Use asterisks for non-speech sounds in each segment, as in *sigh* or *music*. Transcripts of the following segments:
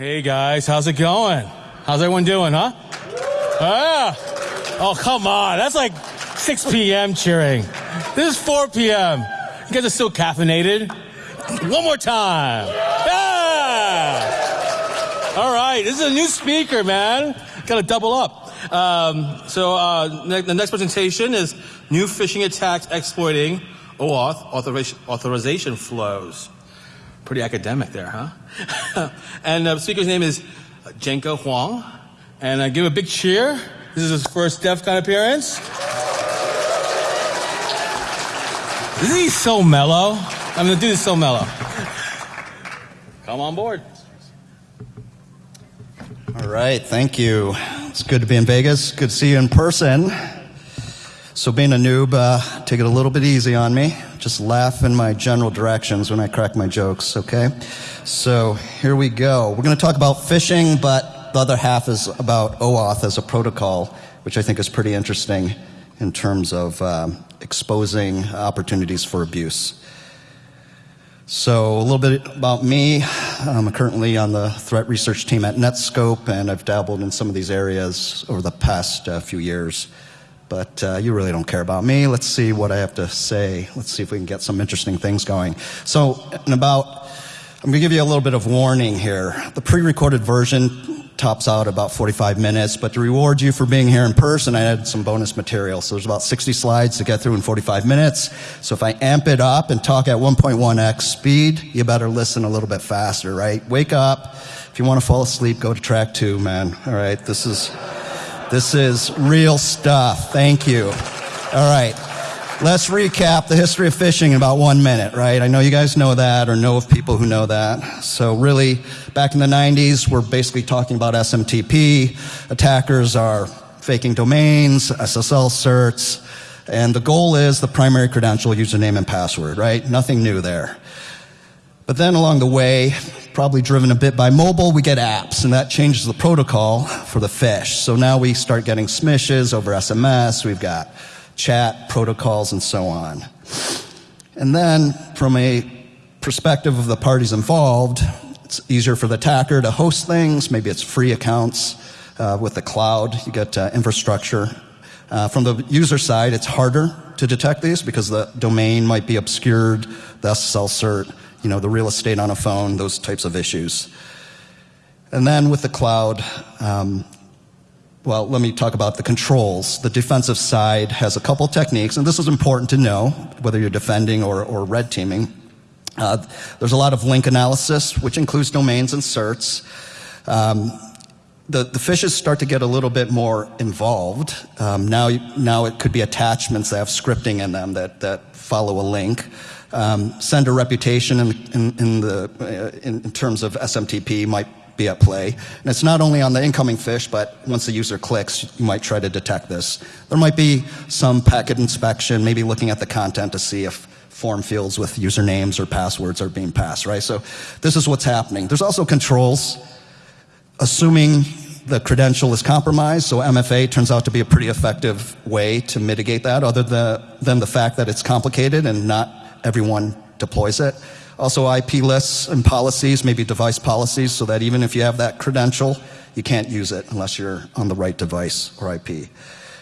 Hey guys, how's it going? How's everyone doing, huh? Ah! Oh, come on. That's like 6 p.m. cheering. This is 4 p.m. You guys are still caffeinated. One more time. Yeah! All right, this is a new speaker, man. Gotta double up. Um, so uh, ne- the next presentation is new phishing attacks exploiting OAuth authorization flows. Pretty academic there, huh? *laughs* and the speaker's name is uh, Jenko Huang. And I give a big cheer. This is his first DEF CON appearance. Isn't he so mellow? I mean, the dude is so mellow. Come on board. All right, thank you. It's good to be in Vegas. Good to see you in person. So, being a noob, uh, take it a little bit easy on me. Just laugh in my general directions when I crack my jokes, okay? So, here we go. We're going to talk about phishing, but the other half is about OAuth as a protocol, which I think is pretty interesting in terms of um, exposing opportunities for abuse. So, a little bit about me. I'm currently on the threat research team at Netskope, and I've dabbled in some of these areas over the past uh, few years. But uh, you really don't care about me. Let's see what I have to say. Let's see if we can get some interesting things going. So, in about, I'm going to give you a little bit of warning here. The pre recorded version tops out about 45 minutes, but to reward you for being here in person, I added some bonus material. So there's about 60 slides to get through in 45 minutes. So if I amp it up and talk at 1.1x speed, you better listen a little bit faster, right? Wake up. If you want to fall asleep, go to track two, man. All right. This is, this is real stuff. Thank you. All right. Let's recap the history of phishing in about one minute, right? I know you guys know that or know of people who know that. So really, back in the 90s, we're basically talking about SMTP. Attackers are faking domains, SSL certs, and the goal is the primary credential, username, and password, right? Nothing new there. But then along the way, probably driven a bit by mobile, we get apps, and that changes the protocol for the fish. So now we start getting smishes over SMS. We've got chat protocols, and so on. And then, from a perspective of the parties involved, it's easier for the attacker to host things. Maybe it's free accounts uh, with the cloud. You get uh, infrastructure. Uh, from the user side, it's harder to detect these because the domain might be obscured, the SSL cert, you know, the real estate on a phone, those types of issues. And then with the cloud, um, well, let me talk about the controls. The defensive side has a couple techniques, and this is important to know, whether you're defending or, or red teaming. Uh, there's a lot of link analysis, which includes domains and certs. Um, the, the phishes start to get a little bit more involved. Um, now, now it could be attachments that have scripting in them that, that follow a link. Um, sender reputation in, in, in the, uh, in, in terms of SMTP might be at play. And it's not only on the incoming fish, but once the user clicks, you might try to detect this. There might be some packet inspection, maybe looking at the content to see if form fields with usernames or passwords are being passed, right? So this is what's happening. There's also controls, assuming the credential is compromised, so MFA turns out to be a pretty effective way to mitigate that, other than the fact that it's complicated and not everyone deploys it. Also IP lists and policies, maybe device policies, so that even if you have that credential, you can't use it unless you're on the right device or IP.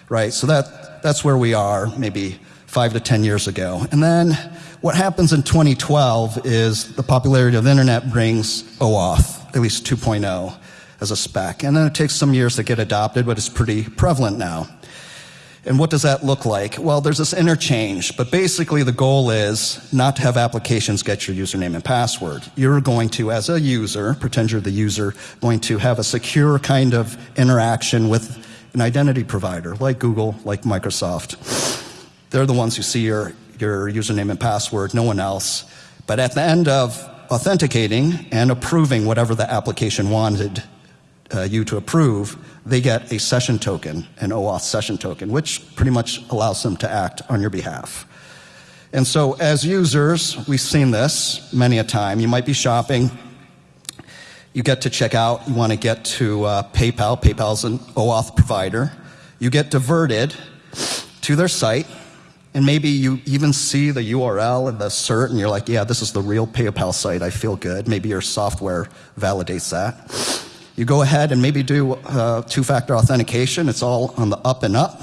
Right, so that, that's where we are maybe five to 10 years ago. And then what happens in 2012 is the popularity of the internet brings OAuth, at least 2.0 as a spec. And then it takes some years to get adopted, but it's pretty prevalent now. And what does that look like? Well, there's this interchange, but basically the goal is not to have applications get your username and password. You're going to, as a user, pretend you're the user, going to have a secure kind of interaction with an identity provider like Google, like Microsoft. They're the ones who see your, your username and password, no one else. But at the end of authenticating and approving whatever the application wanted uh, you to approve, they get a session token, an OAuth session token, which pretty much allows them to act on your behalf. And so, as users, we've seen this many a time. You might be shopping, you get to check out, you want to get to uh, PayPal. PayPal's an OAuth provider. You get diverted to their site, and maybe you even see the URL and the cert, and you're like, yeah, this is the real PayPal site. I feel good. Maybe your software validates that. You go ahead and maybe do uh, two factor authentication. It's all on the up and up.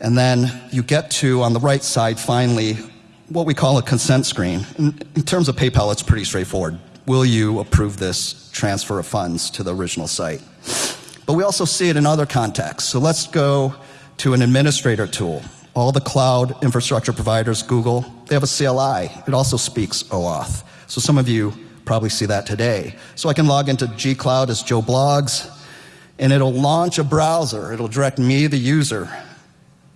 And then you get to, on the right side, finally, what we call a consent screen. In, in terms of PayPal, it's pretty straightforward. Will you approve this transfer of funds to the original site? But we also see it in other contexts. So let's go to an administrator tool. All the cloud infrastructure providers, Google, they have a CLI. It also speaks OAuth. So some of you probably see that today. So I can log into gcloud as Joe Blogs, and it'll launch a browser. It'll direct me, the user,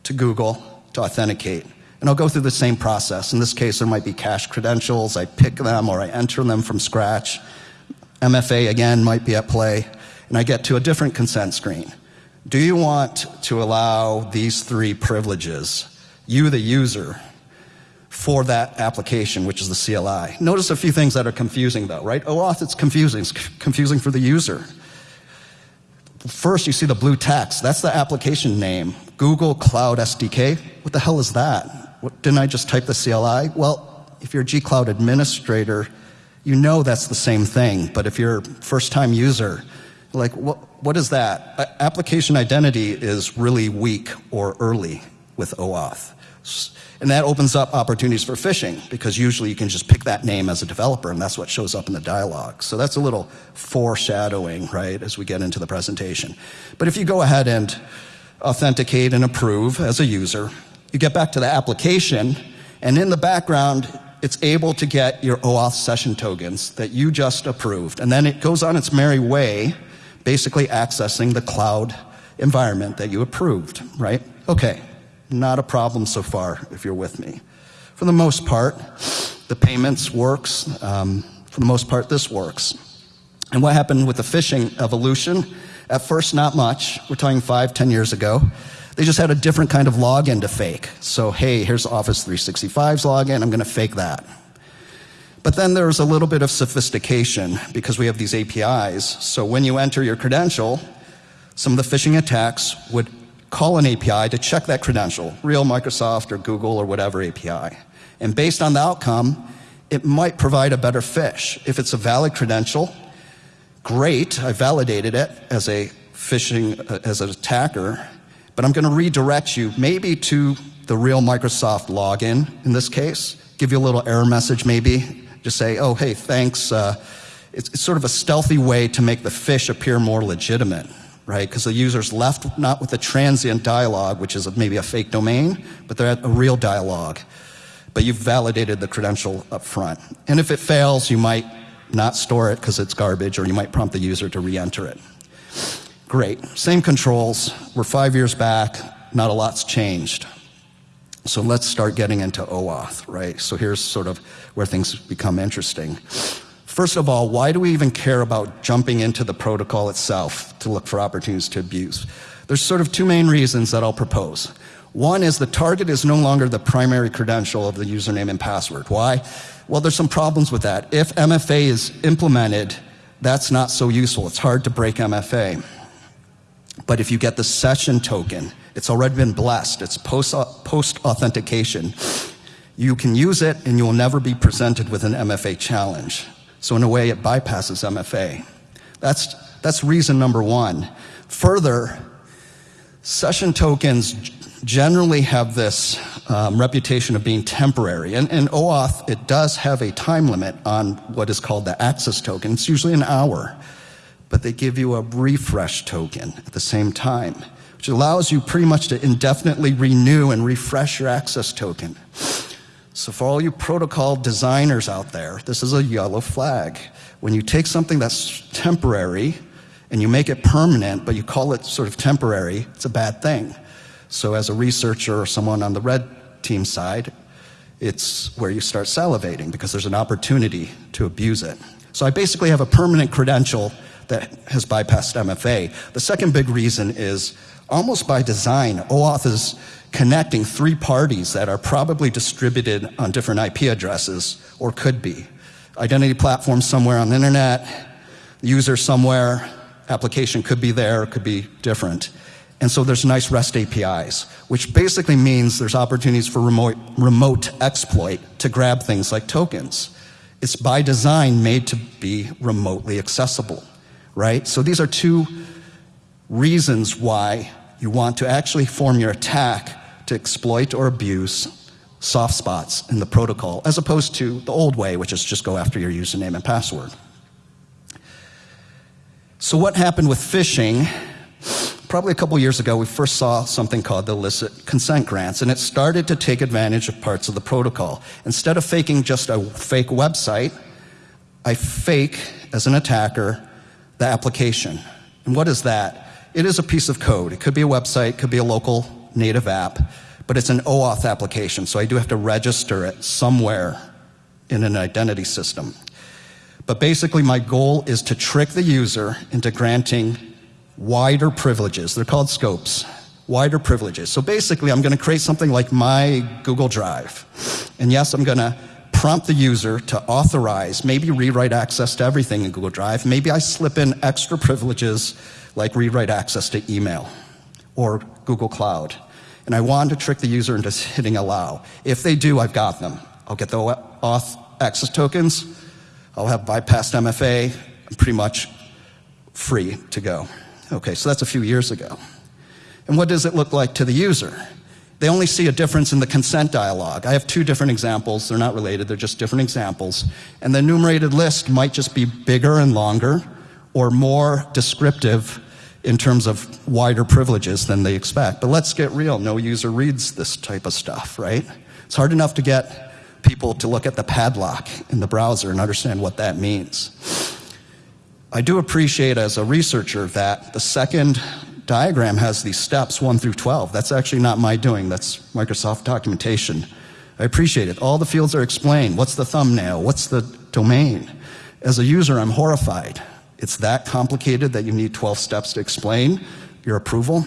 to Google to authenticate. And I'll go through the same process. In this case, there might be cache credentials. I pick them or I enter them from scratch. MFA, again, might be at play. And I get to a different consent screen. Do you want to allow these three privileges, you the user, for that application, which is the CLI? Notice a few things that are confusing though, right? OAuth, it's confusing. It's confusing for the user. First, you see the blue text. That's the application name. Google Cloud SDK. What the hell is that? What, didn't I just type the CLI? Well, if you're a G Cloud administrator, you know that's the same thing. But if you're a first time user, like, what, what is that? application identity is really weak or early with OAuth. And that opens up opportunities for phishing because usually you can just pick that name as a developer and that's what shows up in the dialog. So that's a little foreshadowing, right, as we get into the presentation. But if you go ahead and authenticate and approve as a user, you get back to the application and in the background, it's able to get your OAuth session tokens that you just approved. And then it goes on its merry way basically accessing the cloud environment that you approved, right? Okay, not a problem so far if you're with me. For the most part, the payments works. Um, for the most part, this works. And what happened with the phishing evolution? At first, not much. We're talking five, ten years ago. They just had a different kind of login to fake. So, hey, here's Office 365's login. I'm going to fake that. But then there's a little bit of sophistication because we have these APIs. So when you enter your credential, some of the phishing attacks would call an API to check that credential, real Microsoft or Google or whatever API. And based on the outcome, it might provide a better fish. If it's a valid credential, great, I validated it as a phishing, uh, as an attacker, but I'm going to redirect you maybe to the real Microsoft login in this case, give you a little error message maybe, just say, oh, hey, thanks. Uh, it's, it's sort of a stealthy way to make the fish appear more legitimate, right? Because the user's left not with a transient dialogue, which is maybe a fake domain, but they're at a real dialogue. But you've validated the credential up front. And if it fails, you might not store it because it's garbage, or you might prompt the user to re-enter it. Great. Same controls. We're five years back. Not a lot's changed. So let's start getting into OAuth, right? So here's sort of where things become interesting. First of all, why do we even care about jumping into the protocol itself to look for opportunities to abuse? There's sort of two main reasons that I'll propose. One is the target is no longer the primary credential of the username and password. Why? Well, there's some problems with that. If MFA is implemented, that's not so useful. It's hard to break MFA. But if you get the session token, it's already been blessed. It's post, post authentication. You can use it and you will never be presented with an MFA challenge. So in a way, it bypasses MFA. That's, that's reason number one. Further, session tokens generally have this um, reputation of being temporary. And in OAuth, it does have a time limit on what is called the access token. It's usually an hour. But they give you a refresh token at the same time which allows you pretty much to indefinitely renew and refresh your access token. So for all you protocol designers out there, this is a yellow flag. When you take something that's temporary and you make it permanent, but you call it sort of temporary, it's a bad thing. So as a researcher or someone on the red team side, it's where you start salivating because there's an opportunity to abuse it. So I basically have a permanent credential that has bypassed MFA. The second big reason is almost by design, OAuth is connecting three parties that are probably distributed on different IP addresses, or could be. Identity platform somewhere on the internet, user somewhere, application could be there, could be different. And so there's nice REST APIs, which basically means there's opportunities for remote, remote exploit to grab things like tokens. It's by design made to be remotely accessible, right? So these are two reasons why you want to actually form your attack to exploit or abuse soft spots in the protocol, as opposed to the old way, which is just go after your username and password. So what happened with phishing probably a couple years ago, we first saw something called the illicit consent grants, and it started to take advantage of parts of the protocol. Instead of faking just a fake website, I fake, as an attacker, the application. And what is that? It is a piece of code. It could be a website, it could be a local native app, but it's an OAuth application, so I do have to register it somewhere in an identity system. But basically, my goal is to trick the user into granting wider privileges. They're called scopes. Wider privileges. So basically, I'm going to create something like my Google Drive. And yes, I'm going to prompt the user to authorize, maybe rewrite access to everything in Google Drive. Maybe I slip in extra privileges like rewrite access to email or Google Cloud. And I want to trick the user into *laughs* hitting allow. If they do, I've got them. I'll get the auth access tokens. I'll have bypassed MFA. I'm pretty much free to go. Okay, so that's a few years ago. And what does it look like to the user? They only see a difference in the consent dialog. I have two different examples. They're not related, they're just different examples. And the enumerated list might just be bigger and longer or more descriptive in terms of wider privileges than they expect. But let's get real. No user reads this type of stuff, right? It's hard enough to get people to look at the padlock in the browser and understand what that means. I do appreciate as a researcher that the second diagram has these steps 1 through 12. That's actually not my doing, that's Microsoft documentation. I appreciate it. All the fields are explained. What's the thumbnail? What's the domain? As a user, I'm horrified. It's that complicated that you need 12 steps to explain your approval.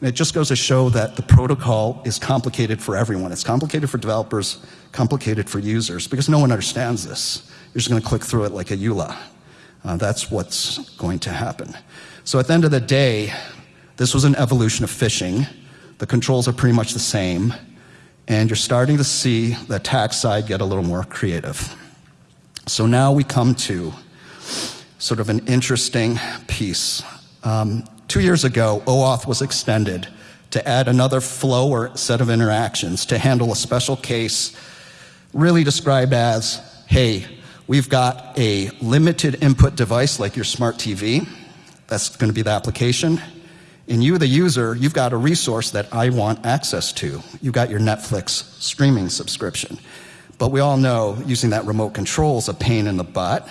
And it just goes to show that the protocol is complicated for everyone. It's complicated for developers, complicated for users, because no one understands this. You're just going to click through it like a EULA. Uh, that's what's going to happen. So at the end of the day, this was an evolution of phishing. The controls are pretty much the same, and you're starting to see the attack side get a little more creative. So now we come to sort of an interesting piece. Um, two years ago, OAuth was extended to add another flow or set of interactions to handle a special case really described as, hey, We've got a limited input device like your smart TV. That's going to be the application. And you, the user, you've got a resource that I want access to. You've got your Netflix streaming subscription. But we all know using that remote control is a pain in the butt.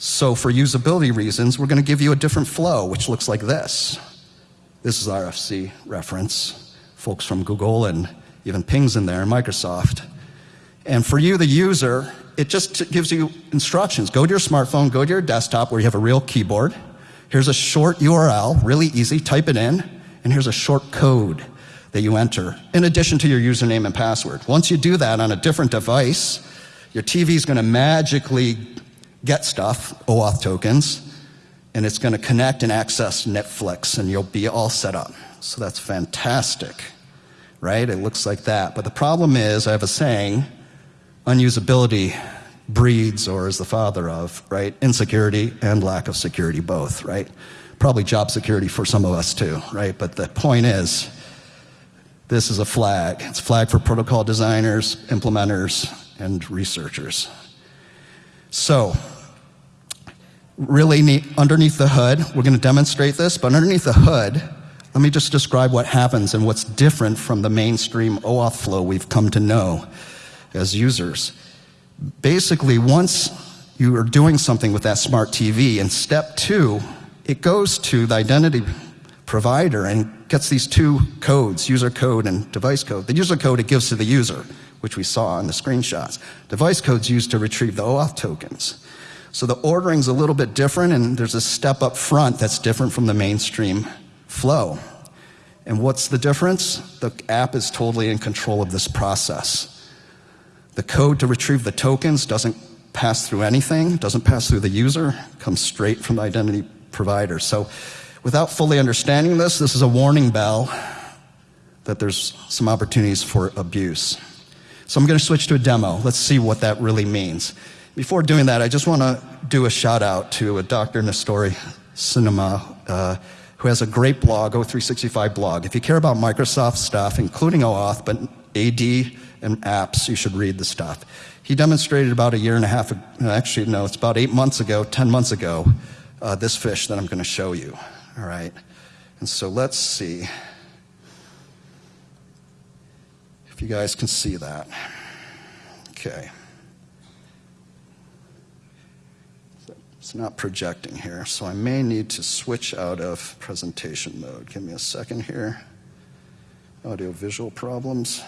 So for usability reasons, we're going to give you a different flow, which looks like this. This is RFC reference. Folks from Google and even Ping's in there, and Microsoft. And for you, the user, it just gives you instructions. Go to your smartphone, go to your desktop where you have a real keyboard. Here's a short URL, really easy, type it in, and here's a short code that you enter, in addition to your username and password. Once you do that on a different device, your TV is going to magically get stuff, OAuth tokens, and it's going to connect and access Netflix, and you'll be all set up. So that's fantastic, right? It looks like that. But the problem is, I have a saying, unusability breeds or is the father of, right? Insecurity and lack of security, both, right? Probably job security for some of us too, right? But the point is, this is a flag. It's a flag for protocol designers, implementers, and researchers. So, really neat, underneath the hood, we're going to demonstrate this, but underneath the hood, let me just describe what happens and what's different from the mainstream OAuth flow we've come to know as users. Basically, once you are doing something with that smart TV, in step two, it goes to the identity provider and gets these two codes, user code and device code. The user code it gives to the user, which we saw in the screenshots. Device code's used to retrieve the OAuth tokens. So the ordering's a little bit different, and there's a step up front that's different from the mainstream flow. And what's the difference? The app is totally in control of this process. The code to retrieve the tokens doesn't pass through anything, doesn't pass through the user, comes straight from the identity provider. So Without fully understanding this, this is a warning bell that there's some opportunities for abuse. So I'm going to switch to a demo. Let's see what that really means. Before doing that, I just want to do a shout out to a Dr. Nestori Cinema, uh, who has a great blog, O365 blog. If you care about Microsoft stuff, including OAuth, but AD and apps, you should read the stuff. He demonstrated about a year and a half, actually, no, it's about eight months ago, 10 months ago, uh, this fish that I'm going to show you. All right. And so let's see if you guys can see that. Okay. It's not projecting here, so I may need to switch out of presentation mode. Give me a second here. Audio visual problems.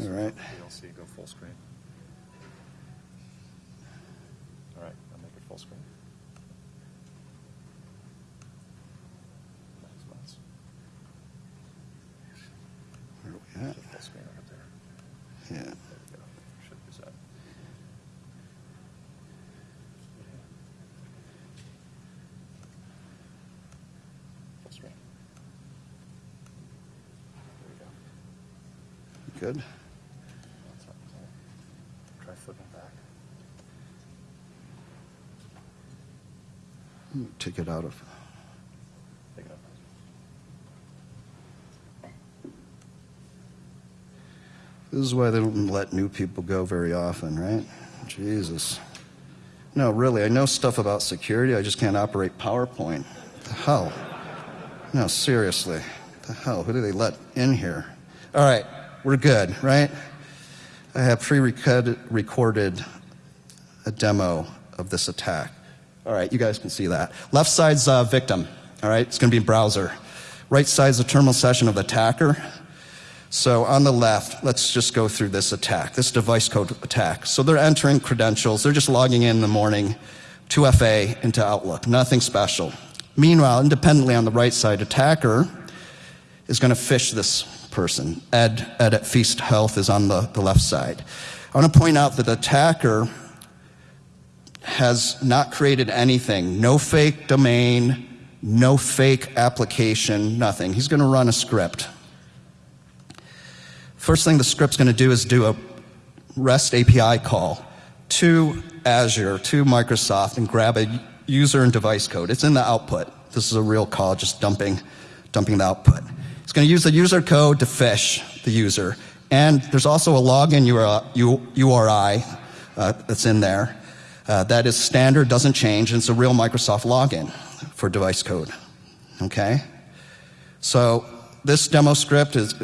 All right. VLC, go full screen. All right, I'll make it full screen. Nice, nice. Where are we at? Full screen right up there. Yeah. There we go. Should use that. Full screen. There we go. Good. Try flipping back. Take it out of. Pick it up. This is why they don't let new people go very often, right? Jesus. No, really, I know stuff about security. I just can't operate PowerPoint. The hell? No, seriously. The hell? Who do they let in here? All right, we're good, right? I have pre recorded a demo of this attack. All right, you guys can see that. Left side's uh, victim. All right, it's going to be browser. Right side's the terminal session of the attacker. So on the left, let's just go through this attack, this device code attack. So they're entering credentials. They're just logging in in the morning, 2FA into Outlook. Nothing special. Meanwhile, independently on the right side, attacker is going to fish this person. Ed, Ed at Feast Health is on the, the left side. I want to point out that the attacker has not created anything. No fake domain, no fake application, nothing. He's going to run a script. First thing the script's going to do is do a REST API call to Azure, to Microsoft, and grab a user and device code. It's in the output. This is a real call, just dumping, dumping the output. It's going to use the user code to phish the user. And there's also a login URI uh, that's in there. Uh, that is standard, doesn't change, and it's a real Microsoft login for device code. Okay? So this demo script is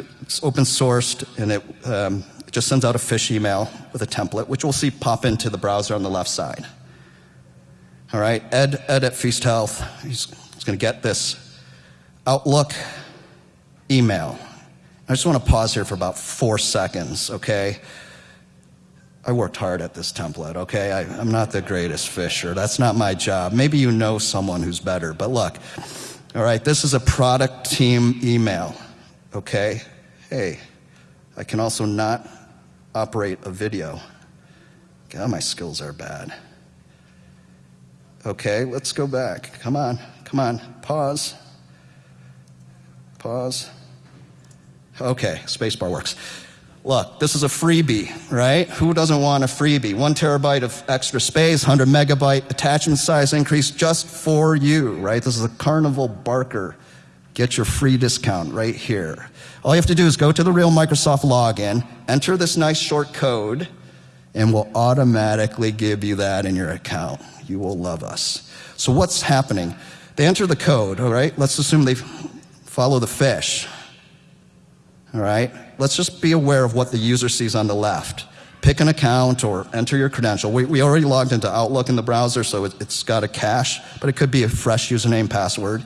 open sourced and it, um, just sends out a phish email with a template, which we'll see pop into the browser on the left side. All right, Ed, Ed at Feast Health, he's, he's going to get this Outlook email. I just want to pause here for about four seconds, okay? I worked hard at this template, okay? I, I'm not the greatest fisher. That's not my job. Maybe you know someone who's better, but look, all right, this is a product team email, okay? Hey, I can also not operate a video. God, my skills are bad. Okay, let's go back. Come on, come on, pause. Pause. Okay, spacebar works. Look, this is a freebie, right? Who doesn't want a freebie? One terabyte of extra space, 100 megabyte attachment size increase just for you, right? This is a Carnival Barker. Get your free discount right here. All you have to do is go to the real Microsoft login, enter this nice short code, and we'll automatically give you that in your account. You will love us. So what's happening? They enter the code, all right? Let's assume they follow the fish, All right? Let's just be aware of what the user sees on the left. Pick an account or enter your credential. We, we already logged into Outlook in the browser, so it, it's got a cache, but it could be a fresh username password.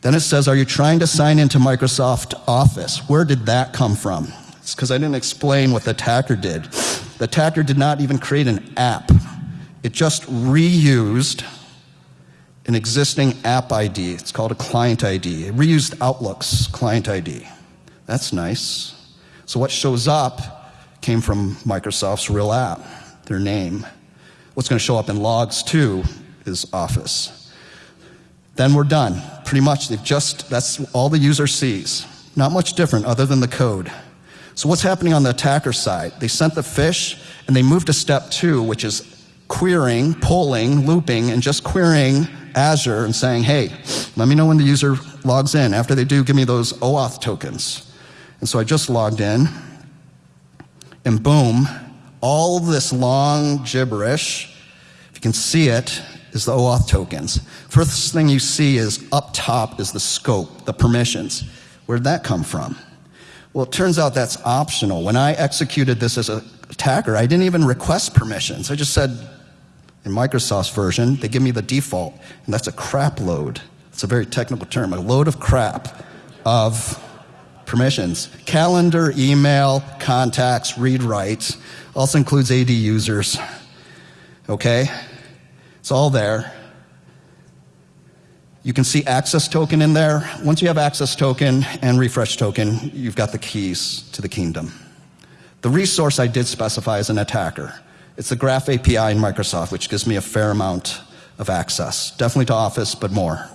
Then it says, Are you trying to sign into Microsoft Office? Where did that come from? It's because I didn't explain what the attacker did. The attacker did not even create an app, it just reused an existing app ID. It's called a client ID. It reused Outlook's client ID. That's nice. So what shows up came from Microsoft's real app. their name. What's going to show up in logs too is Office. Then we're done. Pretty much, they've just, that's all the user sees. Not much different other than the code. So what's happening on the attacker side? They sent the fish and they moved to step two, which is querying, polling, looping, and just querying Azure and saying, hey, let me know when the user logs in. After they do, give me those OAuth tokens. And so I just logged in, and boom, all this long gibberish, if you can see it, is the OAuth tokens. First thing you see is up top is the scope, the permissions. Where'd that come from? Well, it turns out that's optional. When I executed this as an attacker, I didn't even request permissions. I just said, in Microsoft's version, they give me the default, and that's a crap load. It's a very technical term, a load of crap of permissions. Calendar, email, contacts, read writes, also includes AD users. Okay? It's all there. You can see access token in there. Once you have access token and refresh token, you've got the keys to the kingdom. The resource I did specify as an attacker. It's the Graph API in Microsoft, which gives me a fair amount of access. Definitely to Office, but more.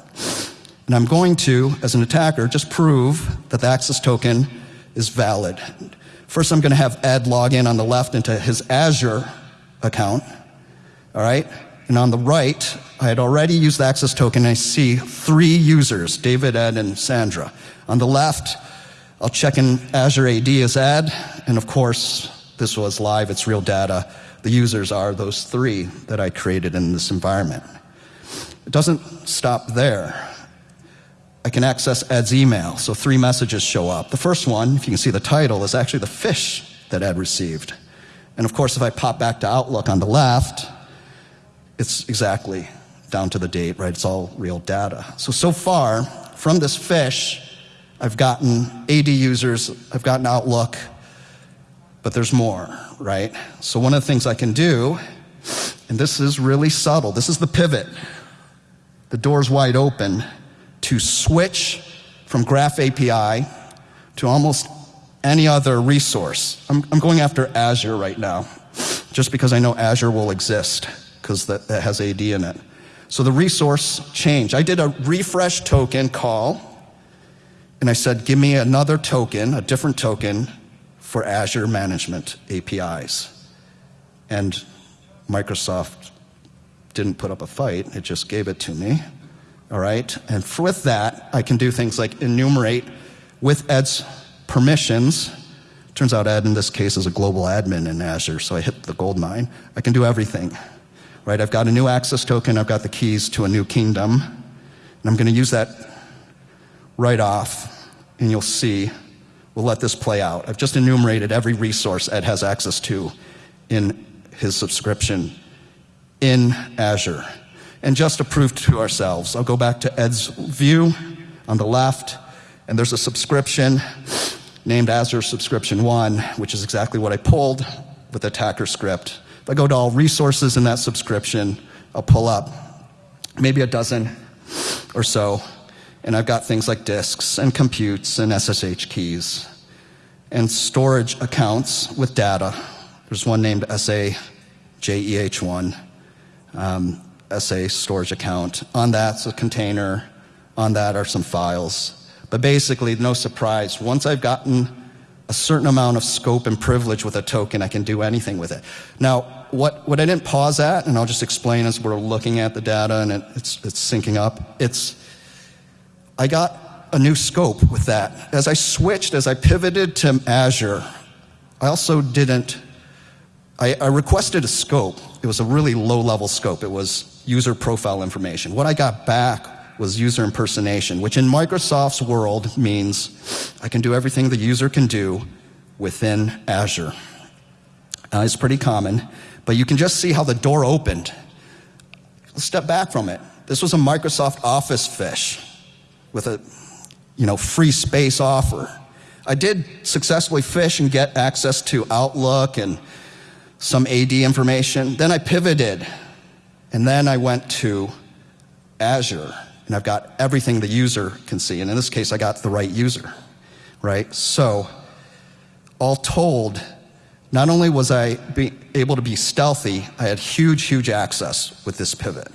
And I'm going to, as an attacker, just prove that the access token is valid. First, I'm going to have Ed log in on the left into his Azure account. All right? And on the right, I had already used the access token. And I see three users, David, Ed, and Sandra. On the left, I'll check in Azure AD as Ed. And of course, this was live, it's real data. The users are those three that I created in this environment. It doesn't stop there. I can access Ed's email, so three messages show up. The first one, if you can see the title, is actually the fish that Ed received. And of course, if I pop back to Outlook on the left, it's exactly down to the date, right? It's all real data. So, so far, from this fish, I've gotten AD users, I've gotten Outlook, but there's more, right? So, one of the things I can do, and this is really subtle, this is the pivot. The door's wide open to switch from Graph API to almost any other resource. I'm, I'm going after Azure right now, just because I know Azure will exist, because that, that has AD in it. So the resource changed. I did a refresh token call, and I said, give me another token, a different token for Azure Management APIs. And Microsoft didn't put up a fight, it just gave it to me. All right? And with that, I can do things like enumerate with Ed's permissions. Turns out Ed in this case is a global admin in Azure, so I hit the gold mine. I can do everything. Right? I've got a new access token, I've got the keys to a new kingdom, and I'm going to use that right off, and you'll see We'll let this play out. I've just enumerated every resource Ed has access to in his subscription in Azure. And just to prove to ourselves, I'll go back to Ed's view on the left, and there's a subscription named Azure Subscription 1, which is exactly what I pulled with attacker script. If I go to all resources in that subscription, I'll pull up maybe a dozen or so and I've got things like disks and computes and SSH keys and storage accounts with data. There's one named SAJEH1, um, SA storage account. On that's a container. On that are some files. But basically, no surprise, once I've gotten a certain amount of scope and privilege with a token, I can do anything with it. Now, what, what I didn't pause at, and I'll just explain as we're looking at the data and it, it's, it's syncing up, it's I got a new scope with that. As I switched, as I pivoted to Azure, I also didn't, I, I, requested a scope. It was a really low level scope. It was user profile information. What I got back was user impersonation, which in Microsoft's world means I can do everything the user can do within Azure. Uh, it's pretty common, but you can just see how the door opened. Let's step back from it. This was a Microsoft Office fish with a you know, free space offer. I did successfully fish and get access to Outlook and some AD information. Then I pivoted, and then I went to Azure, and I've got everything the user can see. And in this case, I got the right user, right? So, all told, Not only was I able to be stealthy, I had huge, huge access with this pivot.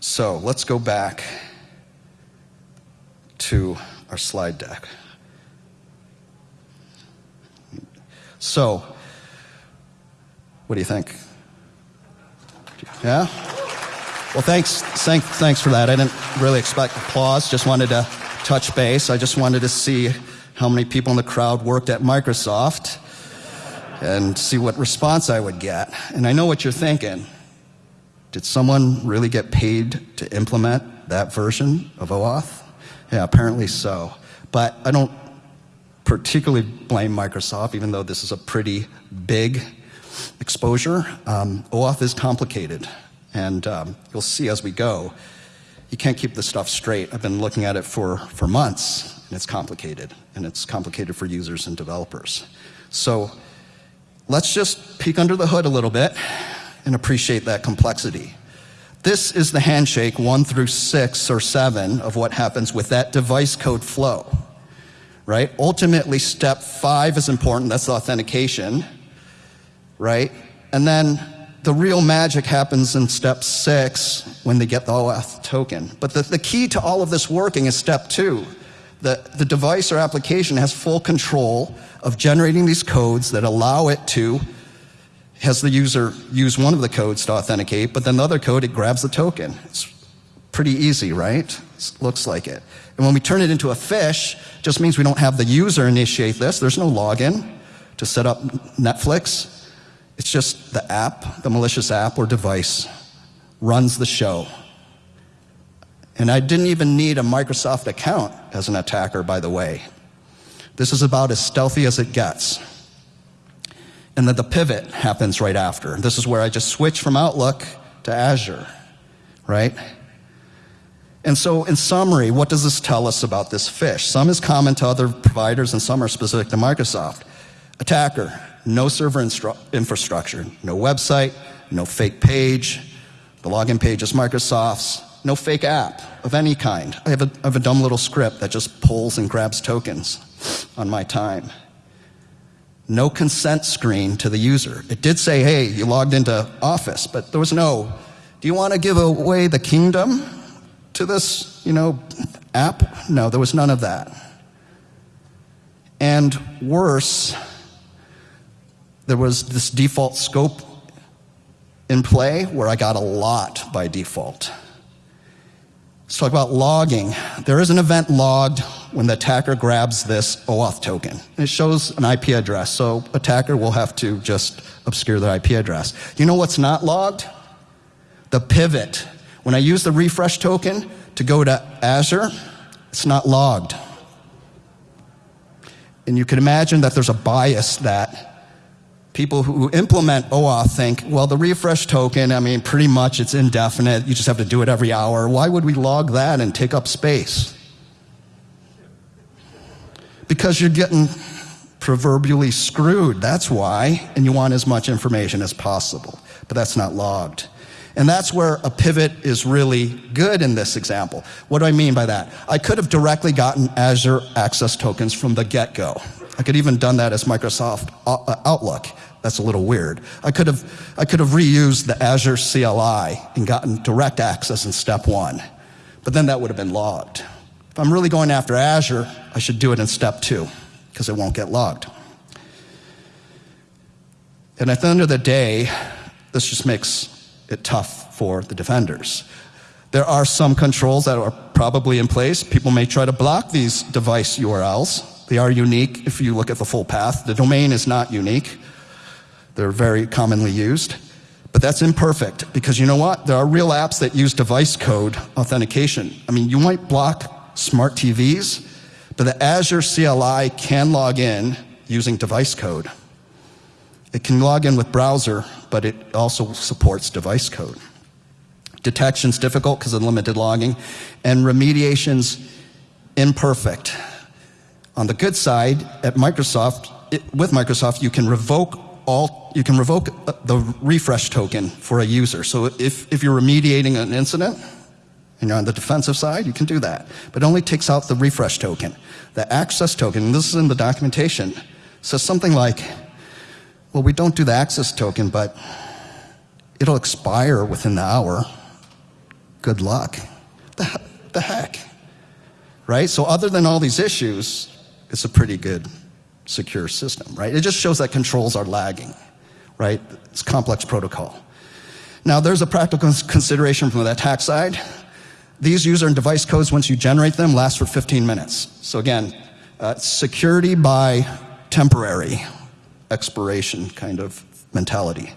So let's go back to our slide deck. So, what do you think? Yeah? Well, thanks, thanks, thanks for that. I didn't really expect applause, just wanted to touch base. I just wanted to see how many people in the crowd worked at Microsoft and see what response I would get. And I know what you're thinking. Did someone really get paid to implement that version of OAuth? Yeah, apparently so. But I don't particularly blame Microsoft, even though this is a pretty big exposure. Um, OAuth is complicated, and um, you'll see as we go, you can't keep this stuff straight. I've been looking at it for, for months, and it's complicated, and it's complicated for users and developers. So let's just peek under the hood a little bit and appreciate that complexity. This is the handshake one through six or seven of what happens with that device code flow right? Ultimately, step five is important. That's the authentication, right? And then the real magic happens in step six when they get the OAuth token. But the, the key to all of this working is step two. The, the device or application has full control of generating these codes that allow it to, has the user use one of the codes to authenticate, but then the other code, it grabs the token. It's pretty easy, right? It looks like it. And when we turn it into a phish, just means we don't have the user initiate this. There's no login to set up Netflix. It's just the app, the malicious app or device runs the show. And I didn't even need a Microsoft account as an attacker, by the way. This is about as stealthy as it gets. And then the pivot happens right after. This is where I just switch from Outlook to Azure, right? And so, in summary, what does this tell us about this phish? Some is common to other providers, and some are specific to Microsoft. Attacker, no server infrastructure, no website, no fake page. The login page is Microsoft's. No fake app of any kind. I have, a, I have a dumb little script that just pulls and grabs tokens on my time. No consent screen to the user. It did say, hey, you logged into Office, but there was no, do you want to give away the kingdom? To this, you know, app? No, there was none of that. And worse, there was this default scope in play where I got a lot by default. Let's talk about logging. There is an event logged when the attacker grabs this OAuth token. It shows an IP address, so attacker will have to just obscure the IP address. You know what's not logged? The pivot when I use the refresh token to go to Azure, it's not logged. And you can imagine that there's a bias that people who implement OAuth think, well, the refresh token, I mean, pretty much it's indefinite. You just have to do it every hour. Why would we log that and take up space? Because you're getting proverbially screwed. That's why. And you want as much information as possible. But that's not logged. And that's where a pivot is really good in this example. What do I mean by that? I could have directly gotten Azure Access tokens from the get-go. I could even done that as Microsoft uh, Outlook. That's a little weird. I could have, I could have reused the Azure CLI and gotten direct access in step one. But then that would have been logged. If I'm really going after Azure, I should do it in step two because it won't get logged. And at the end of the day, this just makes it tough for the defenders. There are some controls that are probably in place. People may try to block these device URLs. They are unique if you look at the full path. The domain is not unique. They're very commonly used. But that's imperfect because you know what? There are real apps that use device code authentication. I mean, you might block smart TVs, but the Azure CLI can log in using device code. It can log in with browser, but it also supports device code. Detection's difficult because of limited logging, and remediation's imperfect. On the good side, at Microsoft, it, with Microsoft, you can revoke all, you can revoke uh, the refresh token for a user. So if, if you're remediating an incident, and you're on the defensive side, you can do that. But it only takes out the refresh token. The access token, this is in the documentation, says something like, well, we don't do the access token, but it'll expire within the hour. Good luck. The, the heck? Right? So, other than all these issues, it's a pretty good, secure system, right? It just shows that controls are lagging, right? It's complex protocol. Now, there's a practical consideration from the attack side. These user and device codes, once you generate them, last for 15 minutes. So, again, uh, security by temporary expiration kind of mentality.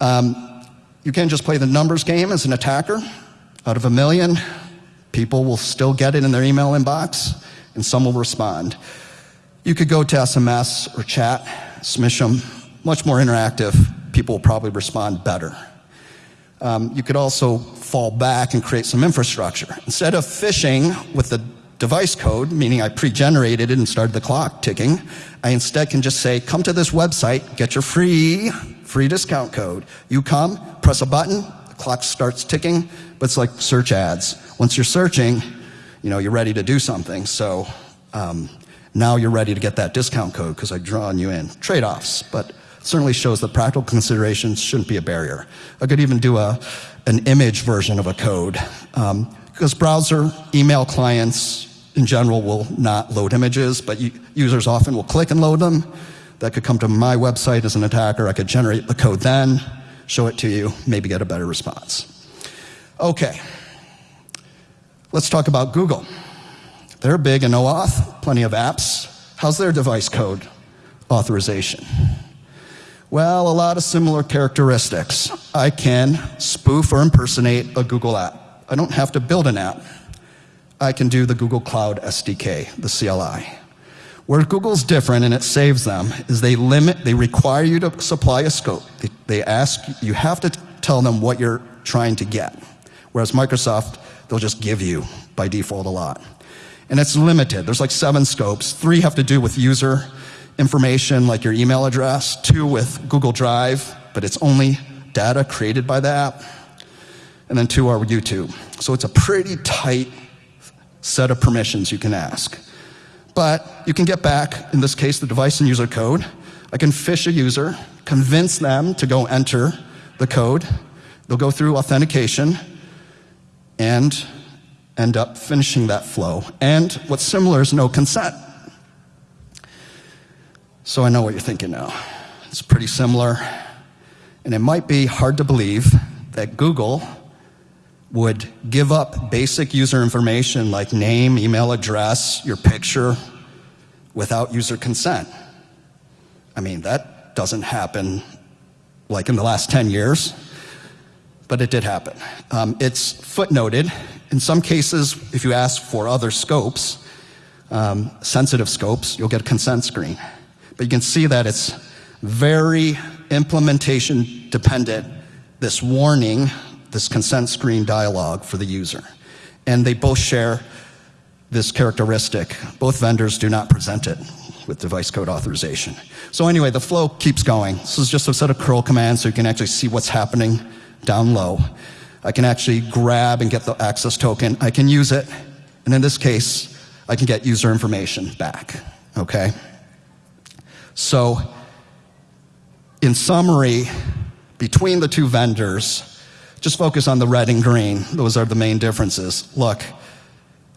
Um, you can't just play the numbers game as an attacker. Out of a million, people will still get it in their email inbox, and some will respond. You could go to SMS or chat, smish them, much more interactive. People will probably respond better. Um, you could also fall back and create some infrastructure. Instead of phishing with the device code, meaning I pre generated it and started the clock ticking, I instead can just say, come to this website, get your free, free discount code. You come, press a button, the clock starts ticking, but it's like search ads. Once you're searching, you know, you're ready to do something. So um, now you're ready to get that discount code because I've drawn you in. Trade offs, but certainly shows that practical considerations shouldn't be a barrier. I could even do a, an image version of a code um, because browser, email clients in general will not load images, but users often will click and load them. That could come to my website as an attacker. I could generate the code then, show it to you, maybe get a better response. Okay, let's talk about Google. They're big in OAuth, plenty of apps. How's their device code authorization? Well, a lot of similar characteristics. I can spoof or impersonate a Google app. I don't have to build an app. I can do the Google Cloud SDK, the CLI. Where Google's different and it saves them is they limit, they require you to supply a scope. They, they ask, you have to tell them what you're trying to get. Whereas Microsoft, they'll just give you by default a lot. And it's limited. There's like seven scopes. Three have to do with user information, like your email address. Two with Google Drive, but it's only data created by the app. And then two are YouTube. So it's a pretty tight set of permissions you can ask. But you can get back, in this case, the device and user code. I can fish a user, convince them to go enter the code. They'll go through authentication and end up finishing that flow. And what's similar is no consent. So I know what you're thinking now. It's pretty similar. And it might be hard to believe that Google would give up basic user information like name, email address, your picture, without user consent. I mean, that doesn't happen like in the last 10 years, but it did happen. Um, it's footnoted. In some cases, if you ask for other scopes, um, sensitive scopes, you'll get a consent screen. But you can see that it's very implementation dependent. This warning this consent screen dialog for the user. And they both share this characteristic. Both vendors do not present it with device code authorization. So anyway, the flow keeps going. This is just a set of curl commands so you can actually see what's happening down low. I can actually grab and get the access token. I can use it. And in this case, I can get user information back. Okay? So, in summary, between the two vendors, just focus on the red and green. Those are the main differences. Look,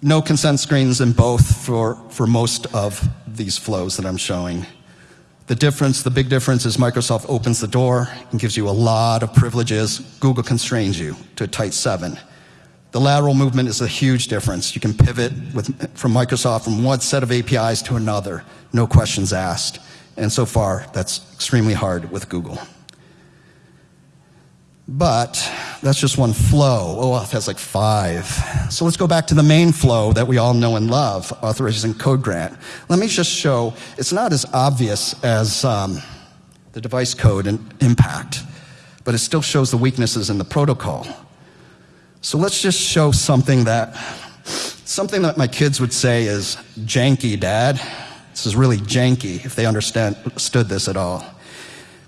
no consent screens in both for, for most of these flows that I'm showing. The difference, the big difference is Microsoft opens the door and gives you a lot of privileges. Google constrains you to a tight seven. The lateral movement is a huge difference. You can pivot with, from Microsoft from one set of APIs to another, no questions asked. And so far, that's extremely hard with Google. But that's just one flow. OAuth has like five. So let's go back to the main flow that we all know and love, authorization code grant. Let me just show, it's not as obvious as um, the device code and impact, but it still shows the weaknesses in the protocol. So let's just show something that, something that my kids would say is janky, dad. This is really janky if they understood this at all.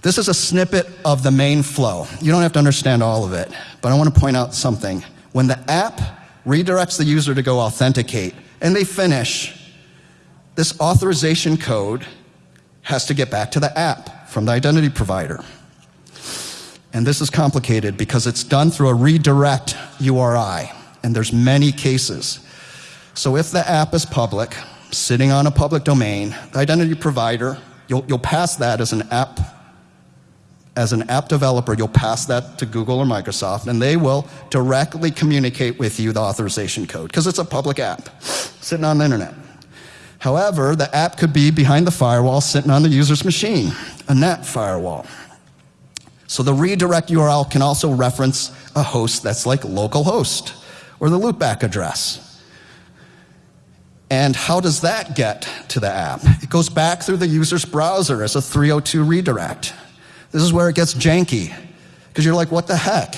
This is a snippet of the main flow. You don't have to understand all of it, but I want to point out something. When the app redirects the user to go authenticate and they finish, this authorization code has to get back to the app from the identity provider. And this is complicated because it's done through a redirect URI, and there's many cases. So if the app is public, sitting on a public domain, the identity provider, you'll, you'll pass that as an app as an app developer, you'll pass that to Google or Microsoft, and they will directly communicate with you the authorization code because it's a public app sitting on the internet. However, the app could be behind the firewall sitting on the user's machine, a net firewall. So the redirect URL can also reference a host that's like localhost or the loopback address. And how does that get to the app? It goes back through the user's browser as a 302 redirect. This is where it gets janky because you're like, what the heck?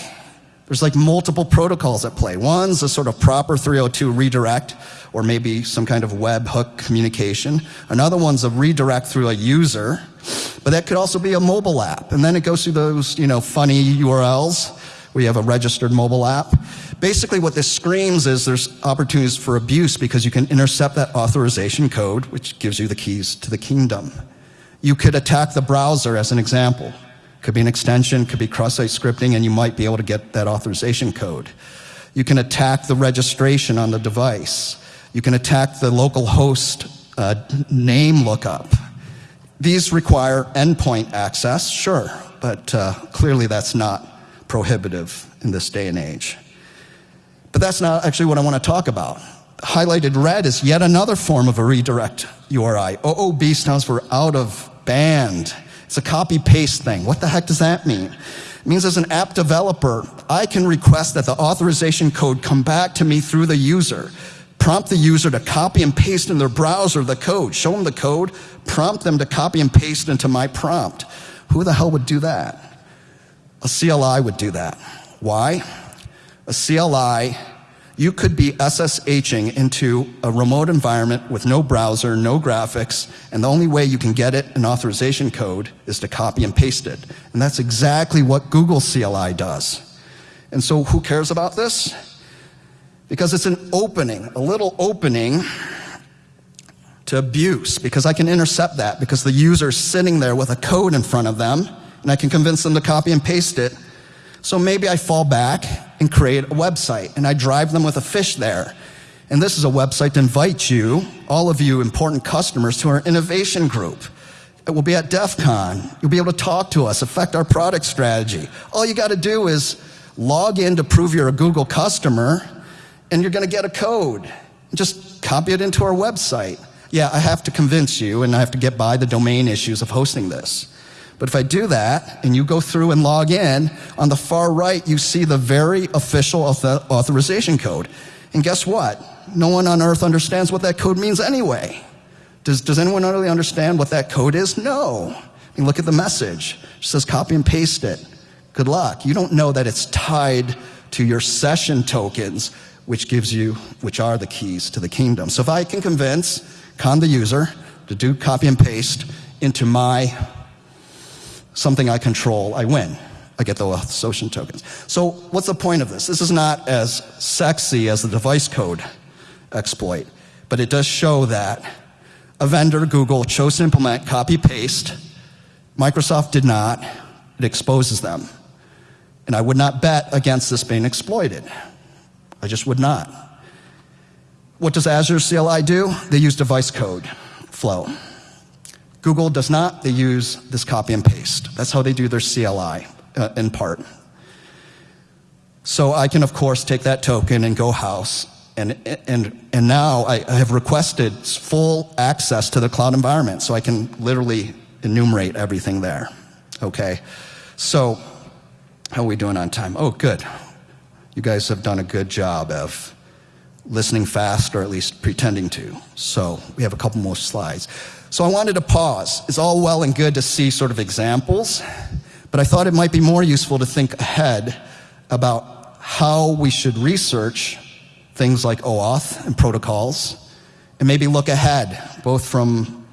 There's like multiple protocols at play. One's a sort of proper 302 redirect or maybe some kind of webhook communication. Another one's a redirect through a user, but that could also be a mobile app. And then it goes through those, you know, funny URLs where you have a registered mobile app. Basically what this screams is there's opportunities for abuse because you can intercept that authorization code, which gives you the keys to the kingdom. You could attack the browser as an example. Could be an extension, could be cross-site scripting, and you might be able to get that authorization code. You can attack the registration on the device. You can attack the local host uh, name lookup. These require endpoint access, sure, but uh, clearly that's not prohibitive in this day and age. But that's not actually what I want to talk about. Highlighted red is yet another form of a redirect URI. OOB stands for out of band. It's a copy paste thing. What the heck does that mean? It means as an app developer, I can request that the authorization code come back to me through the user. Prompt the user to copy and paste in their browser the code. Show them the code, prompt them to copy and paste into my prompt. Who the hell would do that? A CLI would do that. Why? A CLI you could be SSHing into a remote environment with no browser, no graphics, and the only way you can get it an authorization code is to copy and paste it. And that's exactly what Google CLI does. And so who cares about this? Because it's an opening, a little opening to abuse, because I can intercept that, because the user's sitting there with a code in front of them, and I can convince them to copy and paste it so maybe I fall back and create a website and I drive them with a fish there. And this is a website to invite you, all of you important customers, to our innovation group. It will be at DEF CON. You'll be able to talk to us, affect our product strategy. All you got to do is log in to prove you're a Google customer, and you're going to get a code. Just copy it into our website. Yeah, I have to convince you, and I have to get by the domain issues of hosting this. But if I do that and you go through and log in, on the far right, you see the very official authorization code. And guess what? No one on earth understands what that code means anyway. Does, does anyone really understand what that code is? No. Mean, look at the message. It says copy and paste it. Good luck. You don't know that it's tied to your session tokens, which gives you, which are the keys to the kingdom. So if I can convince con the user to do copy and paste into my something I control, I win. I get the association tokens. So what's the point of this? This is not as sexy as the device code exploit, but it does show that a vendor, Google, chose to implement copy paste. Microsoft did not. It exposes them. And I would not bet against this being exploited. I just would not. What does Azure CLI do? They use device code flow. Google does not. They use this copy and paste. That's how they do their CLI uh, in part. So I can, of course, take that token and go house. And, and, and now I, I have requested full access to the cloud environment so I can literally enumerate everything there. Okay? So, how are we doing on time? Oh, good. You guys have done a good job of listening fast, or at least pretending to. So, we have a couple more slides. So I wanted to pause. It's all well and good to see sort of examples, but I thought it might be more useful to think ahead about how we should research things like OAuth and protocols, and maybe look ahead, both from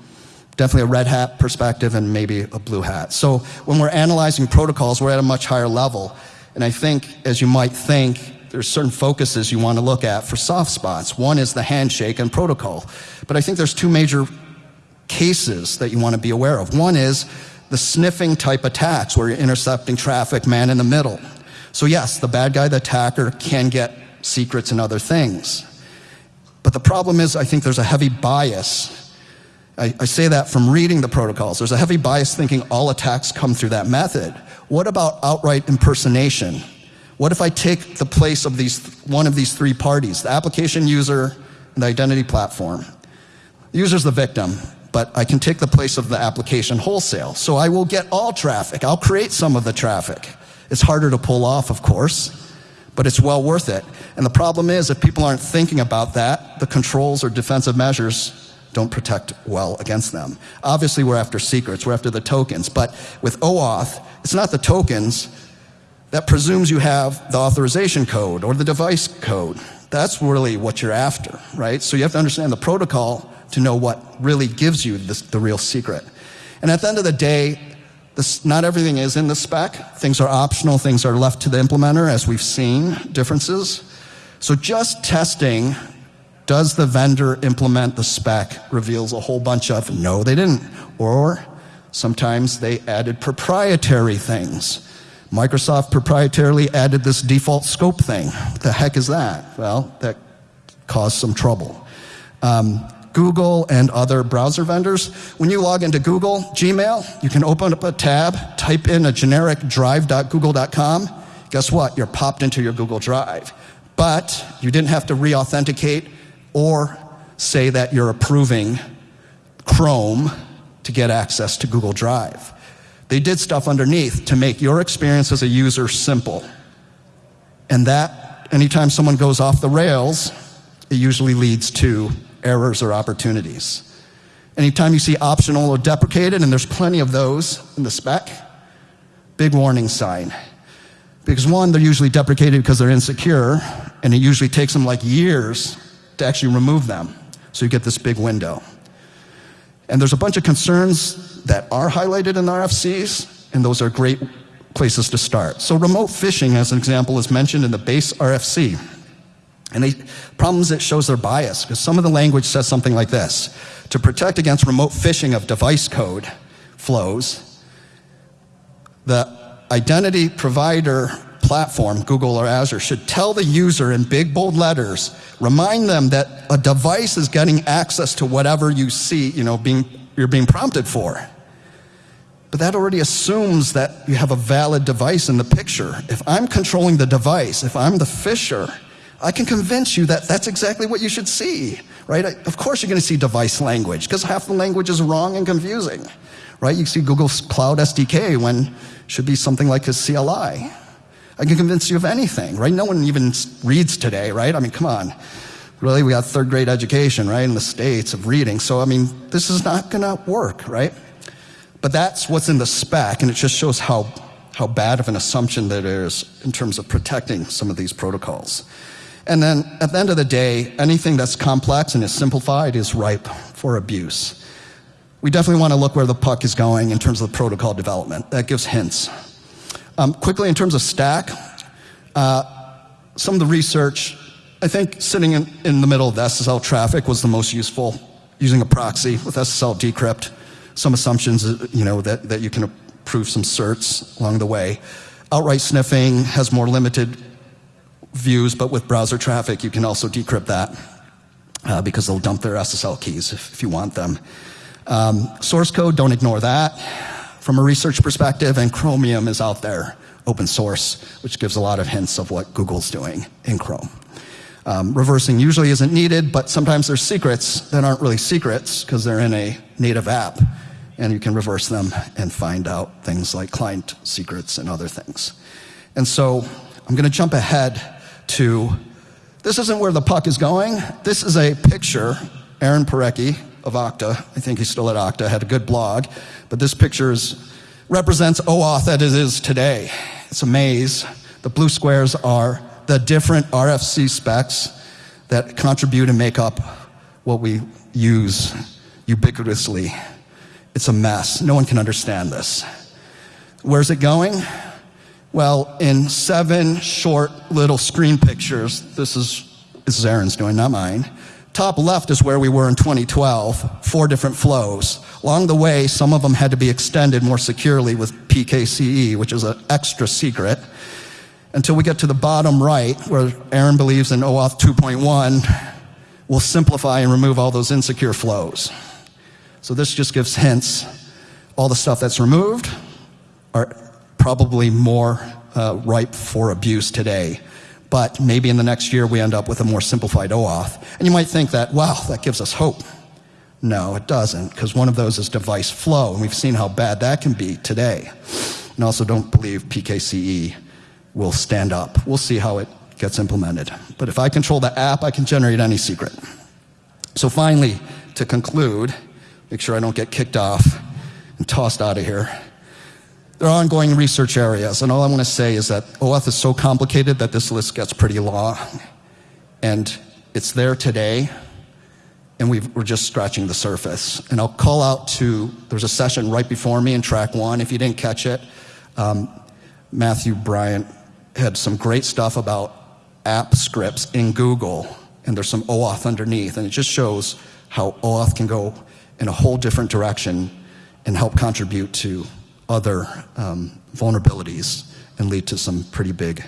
definitely a red hat perspective and maybe a blue hat. So when we're analyzing protocols, we're at a much higher level. And I think, as you might think, there's certain focuses you want to look at for soft spots. One is the handshake and protocol. But I think there's two major cases that you want to be aware of. One is the sniffing type attacks where you're intercepting traffic, man in the middle. So, yes, the bad guy, the attacker, can get secrets and other things. But the problem is, I think there's a heavy bias. I, I, say that from reading the protocols. There's a heavy bias thinking all attacks come through that method. What about outright impersonation? What if I take the place of these, one of these three parties, the application user and the identity platform? The user's the victim, but I can take the place of the application wholesale. So I will get all traffic. I'll create some of the traffic. It's harder to pull off, of course, but it's well worth it. And the problem is, if people aren't thinking about that, the controls or defensive measures don't protect well against them. Obviously, we're after secrets, we're after the tokens, but with OAuth, it's not the tokens that presumes you have the authorization code or the device code. That's really what you're after, right? So you have to understand the protocol to know what really gives you the real secret. And at the end of the day, this, not everything is in the spec. Things are optional, things are left to the implementer, as we've seen differences. So just testing, does the vendor implement the spec, reveals a whole bunch of no, they didn't. Or sometimes they added proprietary things. Microsoft proprietarily added this default scope thing. What the heck is that? Well, that caused some trouble. Um, Google and other browser vendors. When you log into Google Gmail, you can open up a tab, type in a generic drive.google.com. Guess what? You're popped into your Google Drive. But you didn't have to re authenticate or say that you're approving Chrome to get access to Google Drive. They did stuff underneath to make your experience as a user simple. And that, anytime someone goes off the rails, it usually leads to errors or opportunities. Anytime you see optional or deprecated, and there's plenty of those in the spec, big warning sign. Because one, they're usually deprecated because they're insecure, and it usually takes them like years to actually remove them. So you get this big window. And there's a bunch of concerns that are highlighted in the RFCs, and those are great places to start. So remote phishing, as an example, is mentioned in the base RFC. And the problem is it shows their bias, because some of the language says something like this. To protect against remote phishing of device code flows, the identity provider platform, Google or Azure, should tell the user in big bold letters, remind them that a device is getting access to whatever you see, you know, being, you're being prompted for. But that already assumes that you have a valid device in the picture. If I'm controlling the device, if I'm the phisher, I can convince you that that's exactly what you should see, right? Of course, you're going to see device language because half the language is wrong and confusing, right? You see Google's Cloud SDK when should be something like a CLI. I can convince you of anything, right? No one even reads today, right? I mean, come on. Really, we got third grade education, right, in the States of reading. So, I mean, this is not going to work, right? But that's what's in the spec, and it just shows how, how bad of an assumption that is in terms of protecting some of these protocols. And then at the end of the day, anything that's complex and is simplified is ripe for abuse. We definitely want to look where the puck is going in terms of protocol development. That gives hints. Um, quickly, in terms of stack, uh, some of the research, I think sitting in, in the middle of the SSL traffic was the most useful, using a proxy with SSL decrypt. Some assumptions, uh, you know, that, that you can approve some certs along the way. Outright sniffing has more limited views, but with browser traffic, you can also decrypt that uh, because they'll dump their SSL keys if, if you want them. Um, source code, don't ignore that. From a research perspective, and Chromium is out there, open source, which gives a lot of hints of what Google's doing in Chrome. Um, reversing usually isn't needed, but sometimes there's secrets that aren't really secrets because they're in a native app, and you can reverse them and find out things like client secrets and other things. And so I'm going to jump ahead to this isn't where the puck is going. This is a picture. Aaron Parecki of Okta, I think he's still at Okta, had a good blog, but this picture is, represents OAuth as it is today. It's a maze. The blue squares are the different RFC specs that contribute and make up what we use ubiquitously. It's a mess. No one can understand this. Where's it going? Well, in seven short little screen pictures, this is, this is Aaron's doing, not mine, Top left is where we were in 2012, four different flows. Along the way, some of them had to be extended more securely with PKCE, which is an extra secret, until we get to the bottom right, where Aaron believes in OAuth 2.1 will simplify and remove all those insecure flows. So this just gives hints. All the stuff that's removed are probably more uh, ripe for abuse today. But maybe in the next year we end up with a more simplified OAuth. And you might think that, wow, that gives us hope. No, it doesn't, because one of those is device flow, and we've seen how bad that can be today. And also don't believe PKCE will stand up. We'll see how it gets implemented. But if I control the app, I can generate any secret. So finally, to conclude, make sure I don't get kicked off and tossed out of here. There are ongoing research areas, and all I want to say is that OAuth is so complicated that this list gets pretty long. And it's there today, and we are just scratching the surface. And I'll call out to, there's a session right before me in track one. If you didn't catch it, um, Matthew Bryant had some great stuff about app scripts in Google, and there's some OAuth underneath, and it just shows how OAuth can go in a whole different direction and help contribute to other um, vulnerabilities and lead to some pretty big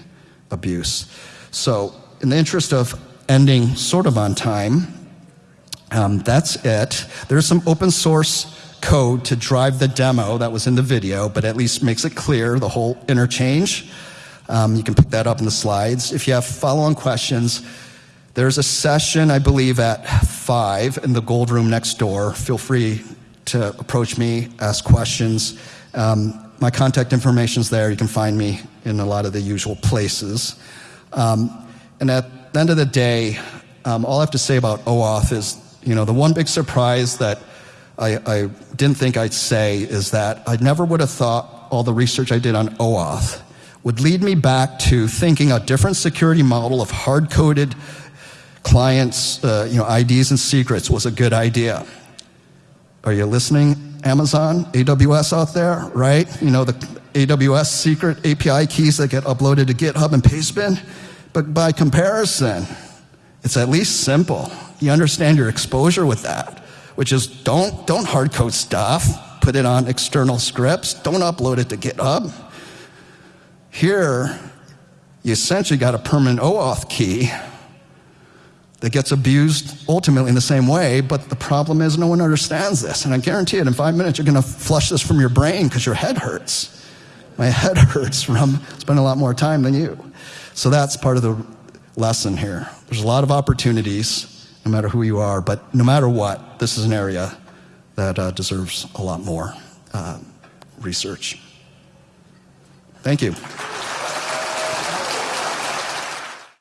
abuse. So, in the interest of ending sort of on time, um, that's it. There's some open source code to drive the demo that was in the video, but at least makes it clear the whole interchange. Um, you can pick that up in the slides. If you have follow on questions, there's a session, I believe, at 5 in the gold room next door. Feel free to approach me, ask questions. Um, my contact information is there. You can find me in a lot of the usual places. Um, and at the end of the day, um, all I have to say about OAuth is, you know, the one big surprise that I, I didn't think I'd say is that I never would have thought all the research I did on OAuth would lead me back to thinking a different security model of hard-coded clients, uh, you know, IDs and secrets was a good idea. Are you listening, Amazon, AWS out there, right? You know, the AWS secret API keys that get uploaded to GitHub and Pastebin? But by comparison, it's at least simple. You understand your exposure with that, which is don't, don't hard code stuff, put it on external scripts, don't upload it to GitHub. Here, you essentially got a permanent OAuth key that gets abused ultimately in the same way, but the problem is no one understands this. And I guarantee it, in five minutes, you're going to flush this from your brain because your head hurts. My head *laughs* hurts from spending a lot more time than you. So that's part of the lesson here. There's a lot of opportunities, no matter who you are, but no matter what, this is an area that uh, deserves a lot more uh, research. Thank you.